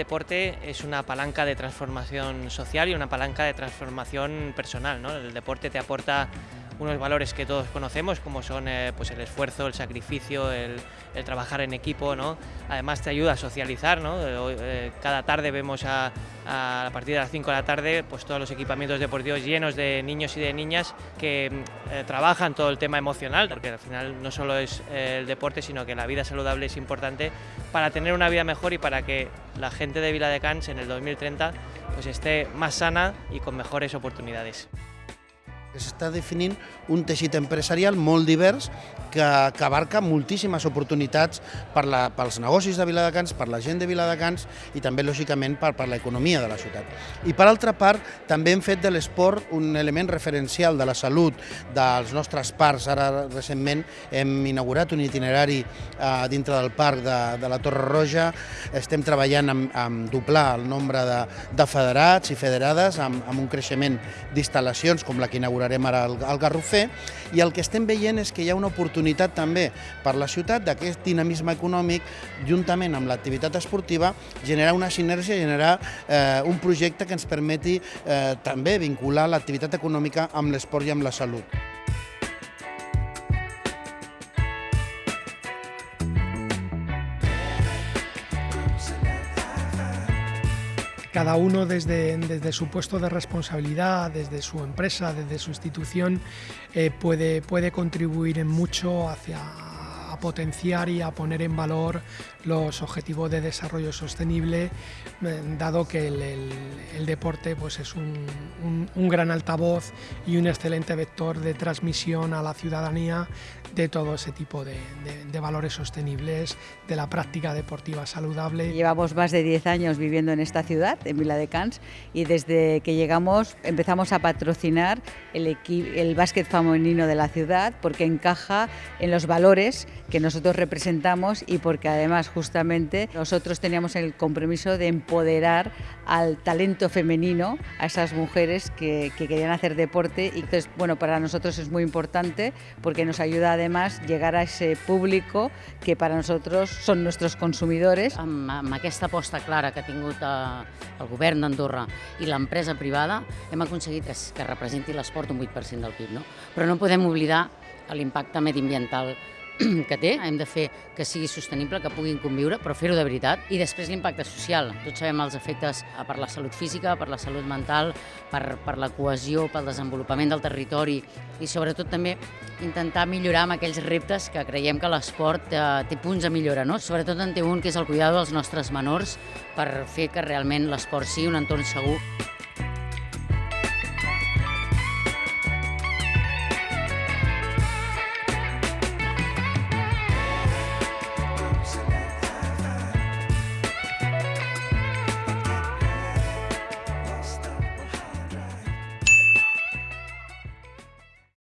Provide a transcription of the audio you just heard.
deporte es una palanca de transformación social y una palanca de transformación personal. ¿no? El deporte te aporta unos valores que todos conocemos, como son eh, pues el esfuerzo, el sacrificio, el, trabajar en equipo, ¿no? Además te ayuda a socializar, ¿no? Eh, cada tarde vemos a, a, partir de las 5 de la tarde pues todos los equipamientos deportivos llenos de niños y de niñas que eh, trabajan todo el tema emocional, porque al final no solo es el deporte, sino que la vida saludable es importante para tener una vida mejor y para que la gente de Viladecans en el 2030 pues esté más sana y con mejores oportunidades. S'està definint un teixit empresarial molt divers que, que abarca moltíssimes oportunitats per la, pels negocis de Viladecans, per la gent de Viladecans i també, lògicament, per, per l'economia de la ciutat. I per altra part, també hem fet de l'esport un element referencial de la salut dels nostres parcs. Ara, recentment, hem inaugurat un itinerari eh, dintre del parc de, de la Torre Roja. Estem treballant amb, amb doblar el nombre de, de federats i federades, amb, amb un creixement d'instal·lacions com la que inaugurarem ara el, el Garrofer, i el que estem veient és que hi ha una oportunitat també per la ciutat d'aquest dinamisme econòmic, juntament amb l'activitat esportiva, generar una sinergia, generar eh, un projecte que ens permeti eh, també vincular l'activitat econòmica amb l'esport i amb la salut. Cada uno desde, desde, su puesto de responsabilidad, desde su empresa, desde su institución, eh, puede, puede contribuir en mucho hacia a potenciar y a poner en valor los objetivos de desarrollo sostenible, eh, dado que el, deporte pues es un, un, gran altavoz y un excelente vector de transmisión a la ciudadanía de todo ese tipo de, valores sostenibles, de la práctica deportiva saludable. Llevamos más de 10 años viviendo en esta ciudad, en Vila de Cans, y desde que llegamos empezamos a patrocinar el, el básquet femenino de la ciudad porque encaja en los valores que nosotros representamos y porque además justamente nosotros teníamos el compromiso de empoderar al talento femenino, a esas mujeres que, que querían hacer deporte y entonces, bueno, para nosotros es muy importante porque nos ayuda además llegar a ese público que para nosotros són nostres consumidors. Amb, amb aquesta aposta clara que ha tingut eh, el govern d'Andorra i l'empresa privada hem aconseguit que, que representi l'esport un 8% del PIB, no? però no podem oblidar l'impacte mediambiental que té, hem de fer que sigui sostenible, que puguin conviure, però fer-ho de veritat. I després l'impacte social. Tots sabem els efectes eh, per la salut física, per la salut mental, per, per la cohesió, pel desenvolupament del territori i sobretot també intentar millorar amb aquells reptes que creiem que l'esport eh, té punts a millorar. No? Sobretot en té un que és el cuidado dels nostres menors per fer que realment l'esport sigui un entorn segur.